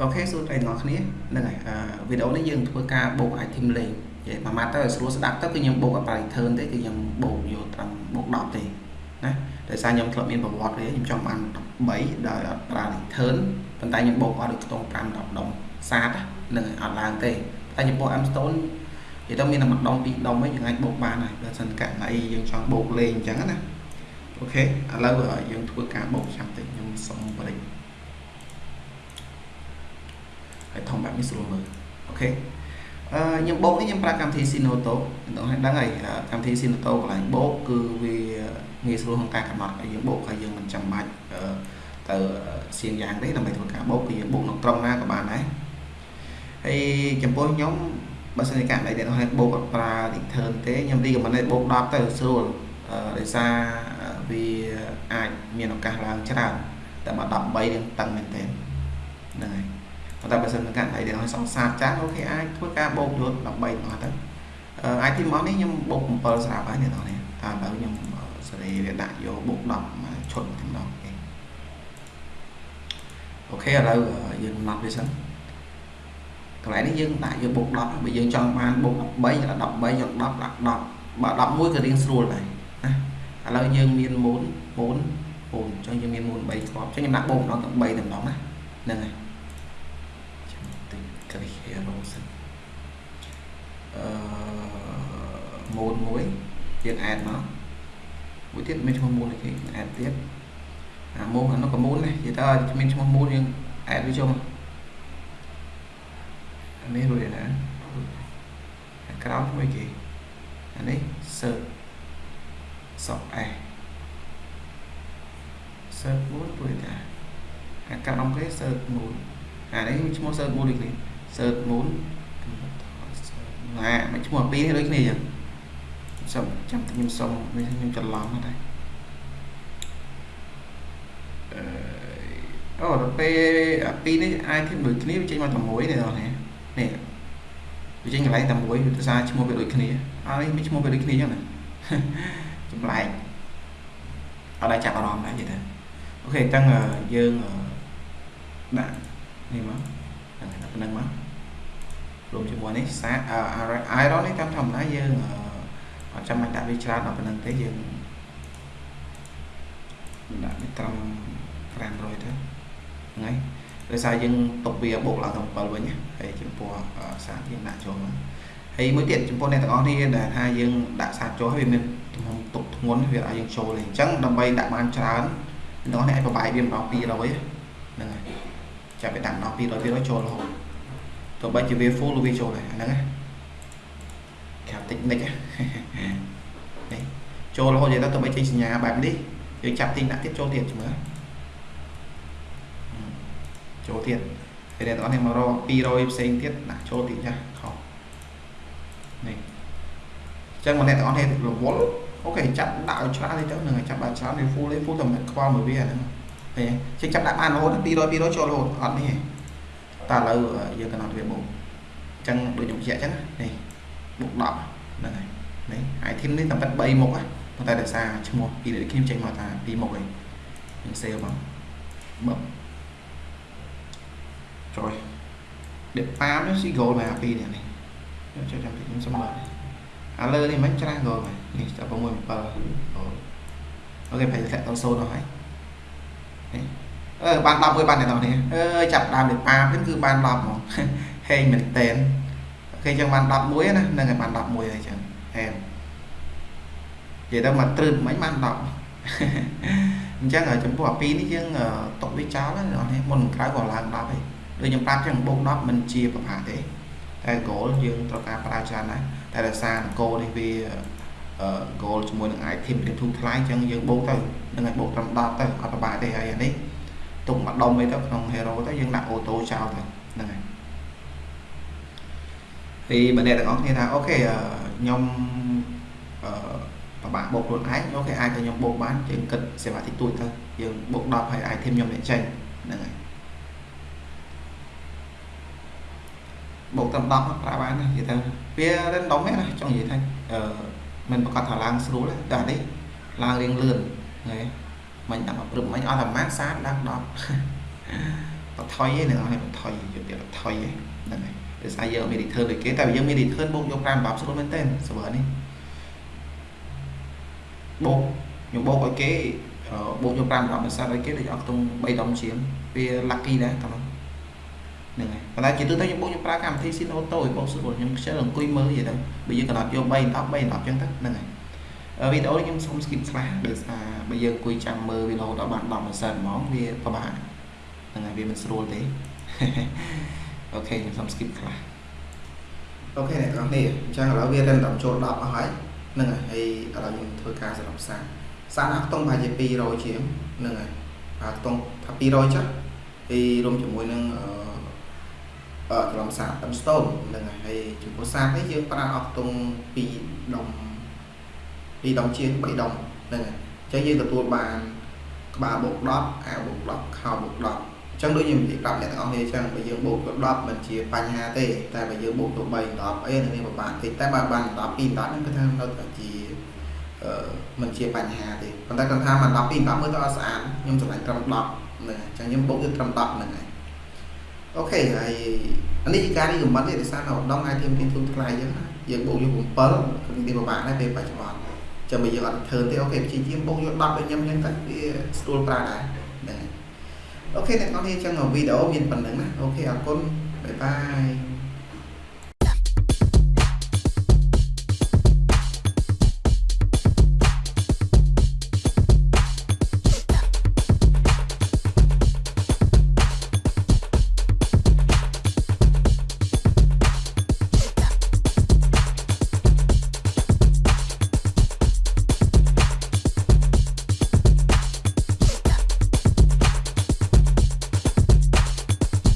OK សួស្តីអ្នកគ្នាហ្នឹងហើយវីដេអូនេះយើងធ្វើការបូក item លេងនិយាយមួយម៉ាត់ទៅស្រួលស្ដាប់ទៅគឺខ្ញុំបូកអត់ return ទេគឺខ្ញុំបូកយកត្រឹមបូក10ទេណាដោយសារខ្ញុំធ្លាប់មានប្រវត្តិវាខ្ញុំចង់បាន13ដោយអត់ប្រើ return ប៉ុន្តែខ្ញុំបូកអត់ដូចខ្ទង់5 10ដុំសាតហ្នឹងហើយអត់ឡើងទេតែខ្ញុំបូក M stone និយាយទៅមានតែមួយដុំពីរដុំឯងយើងអាចបូកបានហើយបើសិនករណីយើងចង់បូកលេងអញ្ចឹងណា OK ឥឡូវយើងធ្វើការបូកចាំតិចខ្ញុំសុំបរិយាហើ យធំបែបនេះស្រួលមើលអូខេអឺខ្ញុំបូកនេះខ្ញុំប្រើកម្មវិធី Sinoto ដល់ឲ្យដឹងហើយកម្មវិធី Sinoto កន្លែងបូកគឺវាងាយស្រួលក្នុងការកំណត់ឲ្យយើងបូកហើយយើងមិនចាំបាច់ទៅសៀងយ៉ាងទេដើម្បីធ្វើការបូកគឺយើងបូកនៅត្រង់ណាក៏បានដែរហើយចំពោះខ្ញុំបើសិនជាករណីដែលឲ្យបូកអត់ប្រើ return ទេខ្ញុំទីកំណត់បូក10ទៅស្រួលដោយសារវាអាចមានឱកាសឡើងច្រើនតែមក13រៀងតឹងមែនទែនហ្នឹងហើយ តែបើសិនមកកាន់អីដែលឲ្យសង្សារចាស់អូខេអាចធ្វើការបូកយត់13មកទៅអាចទីមកនេះខ្ញុំបូក7ស្រាប់ហើយអ្នកនរនេះតែឥឡូវខ្ញុំសេរីវាដាក់យកបូក10ឈុតតែម្ដងអូខេឥឡូវយើងកំណត់វាសិនកន្លែងនេះយើងដាក់យកបូក10បើយើងចង់បានបូក13ដល់13យក10ដាក់10បើ11ក៏រៀងស្រួលដែរណាឥឡូវយើងមានមូនមូនមូនអញ្ចឹងយើងមានមូន3គ្រាប់អញ្ចឹងខ្ញុំដាក់បូកម្ដងទាំង3តែម្ដងណាហ្នឹងហើយ គ្រី hero សិនអឺម៉ូដមួយយើងអេតមកមួយទៀតមានឈ្មោះមូលគេអេតទៀតអាម៉ូអានោះក៏មូលដែរនិយាយទៅមានឈ្មោះមូលយើងអេតវាចូលអានេះរួចណាអាក្រោមមួយគេអានេះ search សក់អេ search មូលរួចតាអាក្រោមគេ search មូលអានេះឈ្មោះ search មូលនេះ search moon ណាមកឈ្មោះពីរនេះដូចគ្នាចឹងសុំចាំខ្ញុំសុំនេះខ្ញុំច្រឡំហ្នឹងដែរអឺអូដល់ពេលអាពីរនេះអាចធៀបដូចគ្នាវាចេញមកតែមួយនេះដល់នេះនេះវាចេញកន្លែងតែមួយវាភាសាឈ្មោះវាដូចគ្នាអត់នេះមានឈ្មោះវាដូចគ្នាចឹងណាចម្លែកអត់ដែរចាប់អារម្មណ៍ដែរនិយាយទៅអូខេអញ្ចឹងយើងដាក់នេះមកហ្នឹងប៉ុណ្្នឹងមក រួមជាមួយនេះសា iron នេះតាមធម្មតាយើងអត់ចាំបាច់ដាក់វាច្រើនដល់ប៉ុណ្្នឹងទេយើងដាក់វាត្រឹម500ទៅហ្នឹងហើយដោយសារយើងຕົកវាបូកឡើងដល់7វិញហើយចំពោះសាយើងដាក់ចូលមកហើយមួយទៀតចំពោះអ្នកទាំងអស់នេះដែលថាយើងដាក់សាចូលហើយវាមានទំហំទុកធ្ងន់វាឲ្យយើងចូលទេអញ្ចឹងដើម្បីដាក់បានច្រើនអ្នកទាំងអស់នេះអាចប្របាយវាម្ដង200ហ្នឹងហើយចាប់ពីដាក់ម្ដង200 200ចូលរហូត ទោះបីជាវា full វាចូលដែរហ្នឹងណាខាតិចនិចនេះចូលរហូតនិយាយទៅទោះបីចេញសញ្ញាបែបនេះយើងចាប់ទីដាក់ទៀតចូលទៀតមើលចូលទៀតហើយអ្នកទាំងអស់នេះមករក200ផ្សេងទៀតដាក់ចូលទៀតចាខុសនេះអញ្ចឹងមកអ្នកទាំងអស់នេះរវល់អូខេចាប់ដាក់ឲ្យច្រើនទៅនឹងចាប់បានច្រើនវា full ទេ full តែមិនខ្វល់មួយវាហ្នឹងហេចេញចាប់ដាក់បានរហូត200 200ចូលរហូតអត់នេះទេ តែឥឡូវយើងកំណត់វាបូកអញ្ចឹងដូចខ្ញុំបញ្ជាក់អញ្ចឹងនេះបូក10ហ្នឹងហើយនេះ item នេះតែប៉ិត3មុខហ្នឹងប៉ុន្តែដោយសារឈ្មោះពីដូចខ្ញុំចេញមកថា2មុខហ្នឹងខ្ញុំ save មកបឹបចូលដេកប៉ាមនេះស៊ី goal មកពីនេះនេះចូលចាំខ្ញុំសុំមើលអាលើនេះមិនច្រាស់ goal មកនេះចាប់6 7អូខេប្រហែលធ្លាក់ដល់0ដល់ហើយនេះ អឺបាន10មួយបានអ្នកនរនេះអើយចាប់ដើមលេប៉ាវិញគឺបាន10ហ្មងហេងមែនតែនអូខេចឹងបាន11ណានឹងឲ្យបាន11ហើយចឹងហេនិយាយទៅមកត្រឹមមិញបាន10អញ្ចឹងចំពោះអា2នេះយើងຕົកវាចោលណាអ្នកនេះមុនក្រៅក៏ឡើង10ហើយដូចខ្ញុំប្រាប់ចឹងបូក10មិនជាប្រមាថទេតែ goal យើងត្រូវការប្រើច្រើនណាស់តែដោយសារ goal នេះវា goal ជាមួយនឹង item វាធូរថ្លៃអញ្ចឹងយើងបូកទៅនឹងឲ្យបូកត្រឹម10ទៅអត់ប្របាទេហើយអានេះ ទុកមួយដុំអីទៅក្នុង hero ទៅយើងដាក់ auto ចោលទៅហ្នឹងហើយពីបើអ្នកទាំងអស់គ្នាថា OK ខ្ញុំអឺពិបាកបូកខ្លួនឯង OK អាចឲ្យខ្ញុំបូកបានយើងគិតសេវាតិចតួចទៅយើងបូក10ហើយ item ខ្ញុំអ្នកចេញហ្នឹងហើយបូកតាម10ប្រើបានណានិយាយទៅវា random ហ្នឹងណាចង់និយាយថាអឺមិនប្រាកដថាឡើងស្រួលទេតែនេះឡើងរៀងលឿនហ្នឹងហើយ មិញដាក់មកព្រឹបមិញអស់តែម៉ានសាតឡើង10បន្ថយឯនឹងឲ្យបន្ថយយកទៀតបន្ថយឯហ្នឹងហើយដោយសារយើងអត់មាន return ដូចគេតែយើងមាន return បូកយក5 10ស្រួលមែនតើ server នេះបូកខ្ញុំបូកឲ្យគេបូកយក5 10មិនសាត់ឲ្យគេដូចអត់ខ្ទង់3ដុំជាងវា lucky ដែរតាមហ្នឹងហើយប៉ុន្តែជាទូទៅខ្ញុំបូកខ្ញុំប្រើកម្មវិធី Sin Auto ឲ្យបូកស្រួលខ្ញុំខ្ជិលអង្គុយមើលយីទៅបើយើងកំណត់យក3 10 3 10ចឹងទៅហ្នឹងហើយ វីដេអូនេះខ្ញុំសូម skip ខ្លះដោយសារបើយើងអង្គុយចាំមើលវីដេអូដល់បាន10%ហ្មងវាពិបាកហ្នឹងហើយវាមិនស្រួលទេអូខេខ្ញុំសូម skip ខ្លះអូខេអ្នកទាំងនេះអញ្ចឹងឥឡូវវារឹងដល់ចូល10អស់ហើយហ្នឹងហើយហើយឥឡូវខ្ញុំធ្វើការសម្រាប់សាសាអាខ្ទង់ប្រហែលជា200ជាងហ្នឹងហើយអាខ្ទង់ថា200ចុះហើយរួមជាមួយនឹងអឺអឺត្រឡំសាតាមស្ទូនហ្នឹងហើយហើយចំពោះសានេះយើងប្រើអស់ខ្ទង់2ដុំ 2ដុំជាង3ដុំហ្នឹងហើយអញ្ចឹងយើងទទួលបានក្បាលបូក10អាវបូក10ខោបូក10ចឹងដូចខ្ញុំនិយាយប្រាប់អ្នកទាំងអស់គ្នាចឹងបើយើងបូកទៅ10មិនជាបញ្ហាទេតែបើយើងបូកទៅ3 10អីនឹងវាពិបាកតិចតែបើបាន10 2 10ហ្នឹងគឺថានៅតែជាអឺមិនជាបញ្ហាទេប៉ុន្តែគាត់ថាមក10 2 10មើលទៅអត់ស្អាតខ្ញុំសម្រេចត្រឹម10ហ្នឹងអញ្ចឹងខ្ញុំបូកទៅត្រឹម10ហ្នឹងហើយOK ហើយអានេះជាការរីកមិនទេដោយសារនៅដង item ទីទូថ្លៃយើងណាយើងបូកយក7គឺវាពិបាកដែរពេលបច្ចុប្បន្ន ចាំបើយើងអត់ធ្វើទេ OK ព្យាយាមបូកយក10ដូចខ្ញុំអញ្ចឹងទៅវាស្រួលប្រើដែរហ្នឹងហើយ OK អ្នកនរគ្នាអញ្ចឹងវីដេអូមានប៉ុណ្ណឹងណា OK អរគុណ bye bye